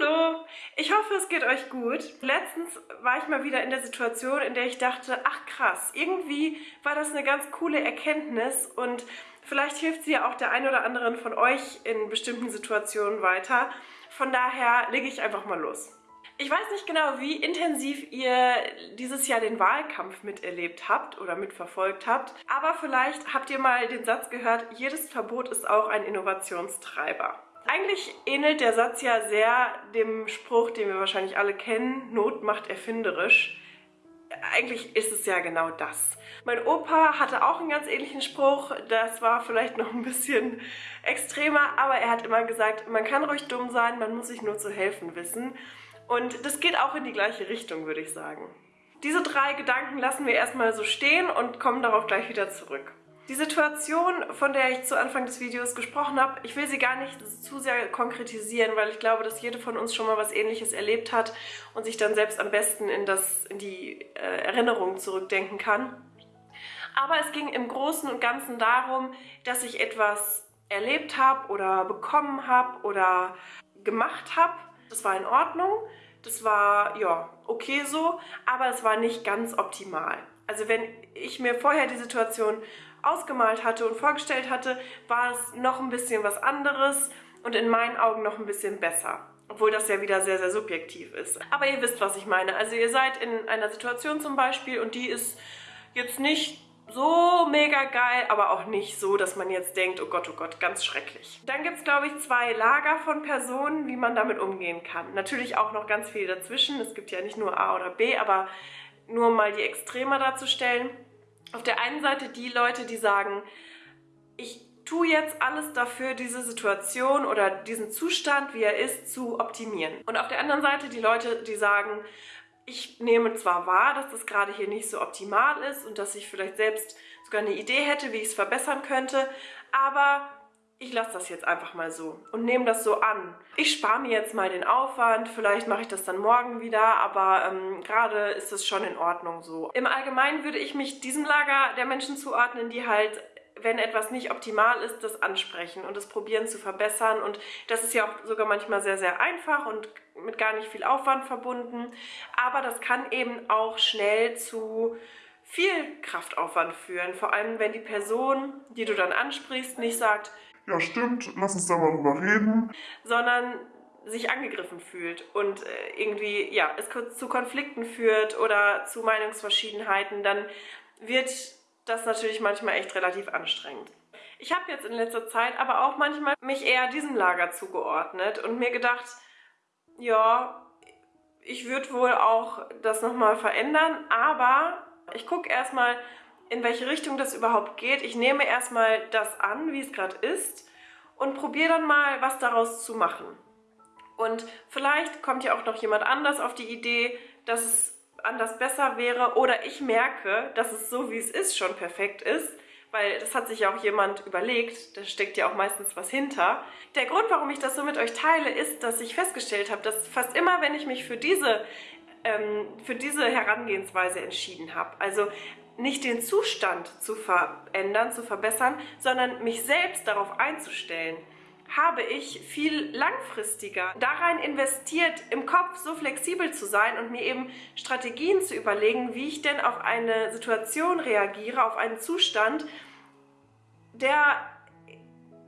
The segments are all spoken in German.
Hallo, ich hoffe es geht euch gut. Letztens war ich mal wieder in der Situation, in der ich dachte, ach krass, irgendwie war das eine ganz coole Erkenntnis und vielleicht hilft sie ja auch der ein oder anderen von euch in bestimmten Situationen weiter. Von daher lege ich einfach mal los. Ich weiß nicht genau, wie intensiv ihr dieses Jahr den Wahlkampf miterlebt habt oder mitverfolgt habt, aber vielleicht habt ihr mal den Satz gehört, jedes Verbot ist auch ein Innovationstreiber. Eigentlich ähnelt der Satz ja sehr dem Spruch, den wir wahrscheinlich alle kennen, Not macht erfinderisch. Eigentlich ist es ja genau das. Mein Opa hatte auch einen ganz ähnlichen Spruch, das war vielleicht noch ein bisschen extremer, aber er hat immer gesagt, man kann ruhig dumm sein, man muss sich nur zu helfen wissen. Und das geht auch in die gleiche Richtung, würde ich sagen. Diese drei Gedanken lassen wir erstmal so stehen und kommen darauf gleich wieder zurück. Die Situation, von der ich zu Anfang des Videos gesprochen habe, ich will sie gar nicht zu sehr konkretisieren, weil ich glaube, dass jede von uns schon mal was ähnliches erlebt hat und sich dann selbst am besten in, das, in die äh, Erinnerung zurückdenken kann. Aber es ging im Großen und Ganzen darum, dass ich etwas erlebt habe oder bekommen habe oder gemacht habe. Das war in Ordnung, das war ja okay so, aber es war nicht ganz optimal. Also wenn ich mir vorher die Situation ausgemalt hatte und vorgestellt hatte, war es noch ein bisschen was anderes und in meinen Augen noch ein bisschen besser. Obwohl das ja wieder sehr, sehr subjektiv ist. Aber ihr wisst, was ich meine. Also ihr seid in einer Situation zum Beispiel und die ist jetzt nicht so mega geil, aber auch nicht so, dass man jetzt denkt, oh Gott, oh Gott, ganz schrecklich. Dann gibt es, glaube ich, zwei Lager von Personen, wie man damit umgehen kann. Natürlich auch noch ganz viel dazwischen. Es gibt ja nicht nur A oder B, aber nur mal die Extreme darzustellen auf der einen Seite die Leute, die sagen, ich tue jetzt alles dafür, diese Situation oder diesen Zustand, wie er ist, zu optimieren. Und auf der anderen Seite die Leute, die sagen, ich nehme zwar wahr, dass das gerade hier nicht so optimal ist und dass ich vielleicht selbst sogar eine Idee hätte, wie ich es verbessern könnte, aber ich lasse das jetzt einfach mal so und nehme das so an. Ich spare mir jetzt mal den Aufwand, vielleicht mache ich das dann morgen wieder, aber ähm, gerade ist es schon in Ordnung so. Im Allgemeinen würde ich mich diesem Lager der Menschen zuordnen, die halt wenn etwas nicht optimal ist, das ansprechen und das probieren zu verbessern. Und das ist ja auch sogar manchmal sehr, sehr einfach und mit gar nicht viel Aufwand verbunden. Aber das kann eben auch schnell zu viel Kraftaufwand führen. Vor allem, wenn die Person, die du dann ansprichst, nicht sagt, ja stimmt, lass uns da mal drüber reden. Sondern sich angegriffen fühlt und äh, irgendwie ja, es zu Konflikten führt oder zu Meinungsverschiedenheiten, dann wird das natürlich manchmal echt relativ anstrengend. Ich habe jetzt in letzter Zeit aber auch manchmal mich eher diesem Lager zugeordnet und mir gedacht, ja, ich würde wohl auch das nochmal verändern, aber ich gucke erstmal, in welche Richtung das überhaupt geht. Ich nehme erstmal das an, wie es gerade ist und probiere dann mal, was daraus zu machen. Und vielleicht kommt ja auch noch jemand anders auf die Idee, dass es anders besser wäre oder ich merke, dass es so, wie es ist, schon perfekt ist, weil das hat sich ja auch jemand überlegt, da steckt ja auch meistens was hinter. Der Grund, warum ich das so mit euch teile, ist, dass ich festgestellt habe, dass fast immer, wenn ich mich für diese ähm, für diese Herangehensweise entschieden habe. Also nicht den Zustand zu verändern, zu verbessern, sondern mich selbst darauf einzustellen, habe ich viel langfristiger darein investiert, im Kopf so flexibel zu sein und mir eben Strategien zu überlegen, wie ich denn auf eine Situation reagiere, auf einen Zustand, der,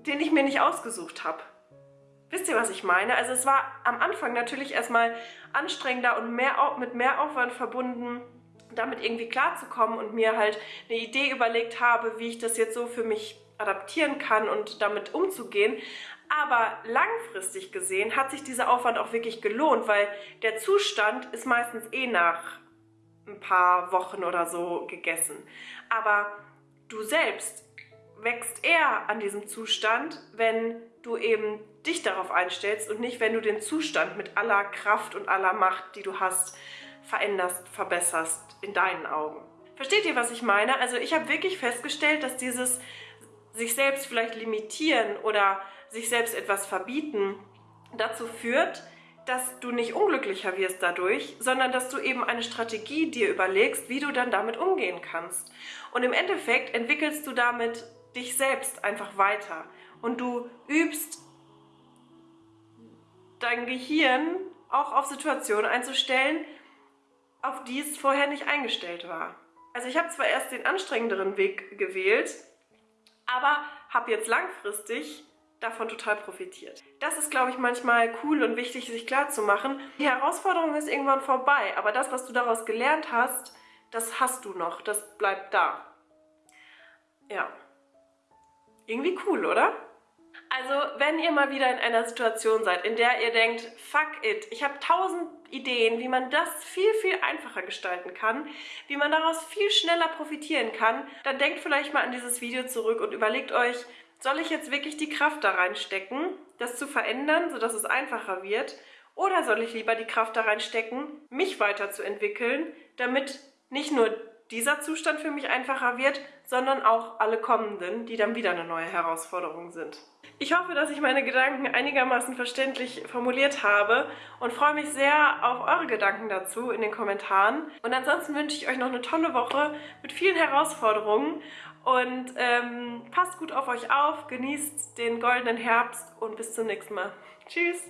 den ich mir nicht ausgesucht habe. Wisst ihr, was ich meine? Also es war am Anfang natürlich erstmal anstrengender und mehr, mit mehr Aufwand verbunden, damit irgendwie klarzukommen und mir halt eine Idee überlegt habe, wie ich das jetzt so für mich adaptieren kann und damit umzugehen. Aber langfristig gesehen hat sich dieser Aufwand auch wirklich gelohnt, weil der Zustand ist meistens eh nach ein paar Wochen oder so gegessen. Aber du selbst wächst eher an diesem Zustand, wenn du eben dich darauf einstellst und nicht, wenn du den Zustand mit aller Kraft und aller Macht, die du hast, veränderst, verbesserst in deinen Augen. Versteht ihr, was ich meine? Also ich habe wirklich festgestellt, dass dieses sich selbst vielleicht limitieren oder sich selbst etwas verbieten dazu führt, dass du nicht unglücklicher wirst dadurch, sondern dass du eben eine Strategie dir überlegst, wie du dann damit umgehen kannst. Und im Endeffekt entwickelst du damit dich selbst einfach weiter und du übst dein Gehirn auch auf Situationen einzustellen, auf die es vorher nicht eingestellt war. Also ich habe zwar erst den anstrengenderen Weg gewählt, aber habe jetzt langfristig davon total profitiert. Das ist, glaube ich, manchmal cool und wichtig, sich klarzumachen. Die Herausforderung ist irgendwann vorbei, aber das, was du daraus gelernt hast, das hast du noch, das bleibt da. Ja. Irgendwie cool, oder? Also, wenn ihr mal wieder in einer Situation seid, in der ihr denkt, fuck it, ich habe tausend Ideen, wie man das viel, viel einfacher gestalten kann, wie man daraus viel schneller profitieren kann, dann denkt vielleicht mal an dieses Video zurück und überlegt euch, soll ich jetzt wirklich die Kraft da reinstecken, das zu verändern, sodass es einfacher wird, oder soll ich lieber die Kraft da reinstecken, mich weiterzuentwickeln, damit nicht nur dieser Zustand für mich einfacher wird, sondern auch alle kommenden, die dann wieder eine neue Herausforderung sind. Ich hoffe, dass ich meine Gedanken einigermaßen verständlich formuliert habe und freue mich sehr auf eure Gedanken dazu in den Kommentaren. Und ansonsten wünsche ich euch noch eine tolle Woche mit vielen Herausforderungen und ähm, passt gut auf euch auf, genießt den goldenen Herbst und bis zum nächsten Mal. Tschüss!